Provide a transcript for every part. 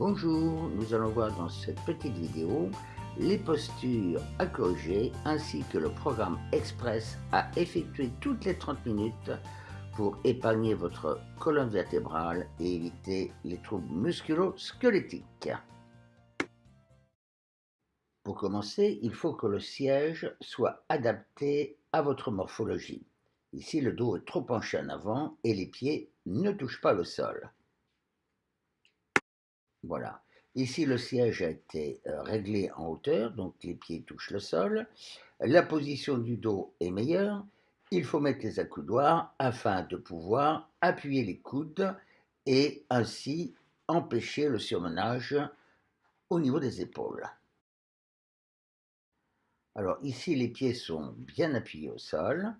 Bonjour, nous allons voir dans cette petite vidéo les postures à corriger ainsi que le programme express à effectuer toutes les 30 minutes pour épargner votre colonne vertébrale et éviter les troubles musculo-squelettiques. Pour commencer, il faut que le siège soit adapté à votre morphologie. Ici, le dos est trop penché en avant et les pieds ne touchent pas le sol. Voilà. Ici, le siège a été euh, réglé en hauteur, donc les pieds touchent le sol. La position du dos est meilleure. Il faut mettre les accoudoirs afin de pouvoir appuyer les coudes et ainsi empêcher le surmenage au niveau des épaules. Alors ici, les pieds sont bien appuyés au sol.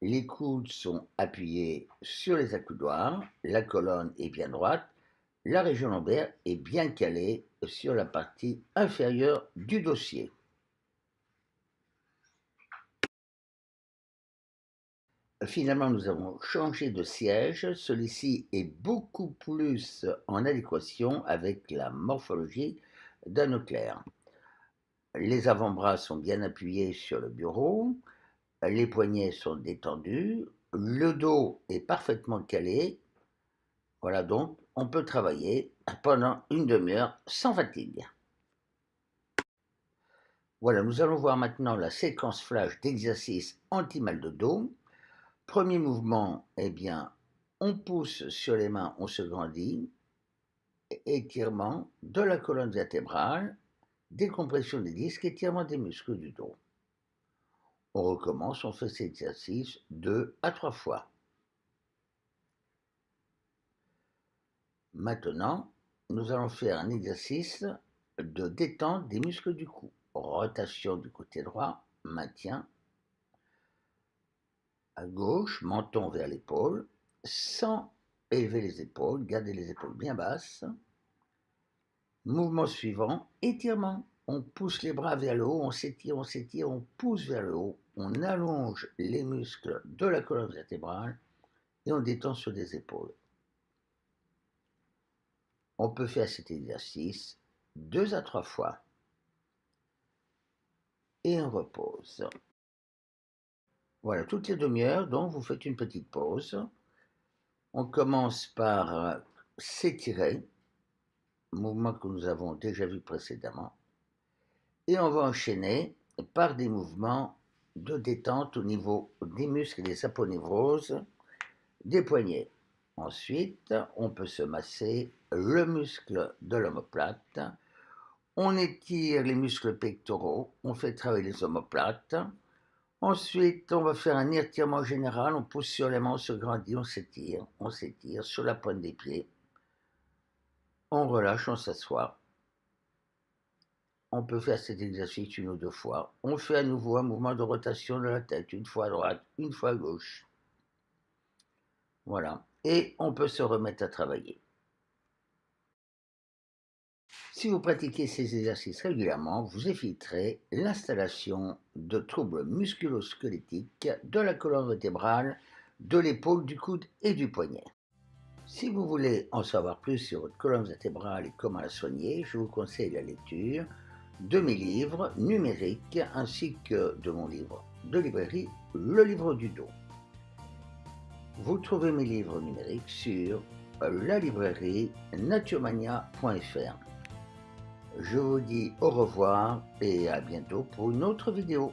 Les coudes sont appuyés sur les accoudoirs. La colonne est bien droite la région lombaire est bien calée sur la partie inférieure du dossier. Finalement, nous avons changé de siège. Celui-ci est beaucoup plus en adéquation avec la morphologie d'un clair. Les avant-bras sont bien appuyés sur le bureau, les poignets sont détendus, le dos est parfaitement calé. Voilà donc on peut travailler pendant une demi-heure sans fatigue. Voilà, nous allons voir maintenant la séquence flash d'exercice anti-mal de dos. Premier mouvement, eh bien, on pousse sur les mains, on se grandit. Étirement de la colonne vertébrale, décompression des disques, étirement des muscles du dos. On recommence, on fait cet exercice deux à trois fois. Maintenant, nous allons faire un exercice de détente des muscles du cou. Rotation du côté droit, maintien. À gauche, menton vers l'épaule, sans élever les épaules, garder les épaules bien basses. Mouvement suivant, étirement. On pousse les bras vers le haut, on s'étire, on s'étire, on pousse vers le haut, on allonge les muscles de la colonne vertébrale et on détend sur les épaules. On peut faire cet exercice deux à trois fois. Et on repose. Voilà, toutes les demi-heures, donc vous faites une petite pause. On commence par euh, s'étirer, mouvement que nous avons déjà vu précédemment. Et on va enchaîner par des mouvements de détente au niveau des muscles et des aponevroses des poignets. Ensuite, on peut se masser le muscle de l'omoplate. On étire les muscles pectoraux, on fait travailler les omoplates. Ensuite, on va faire un étirement général, on pousse sur les mains, on se grandit, on s'étire, on s'étire sur la pointe des pieds. On relâche, on s'assoit. On peut faire cet exercice une ou deux fois. On fait à nouveau un mouvement de rotation de la tête, une fois à droite, une fois à gauche. Voilà et on peut se remettre à travailler. Si vous pratiquez ces exercices régulièrement, vous éviterez l'installation de troubles musculo-squelettiques de la colonne vertébrale, de l'épaule, du coude et du poignet. Si vous voulez en savoir plus sur votre colonne vertébrale et comment la soigner, je vous conseille la lecture de mes livres numériques ainsi que de mon livre de librairie, Le livre du dos. Vous trouvez mes livres numériques sur la librairie naturemania.fr. Je vous dis au revoir et à bientôt pour une autre vidéo.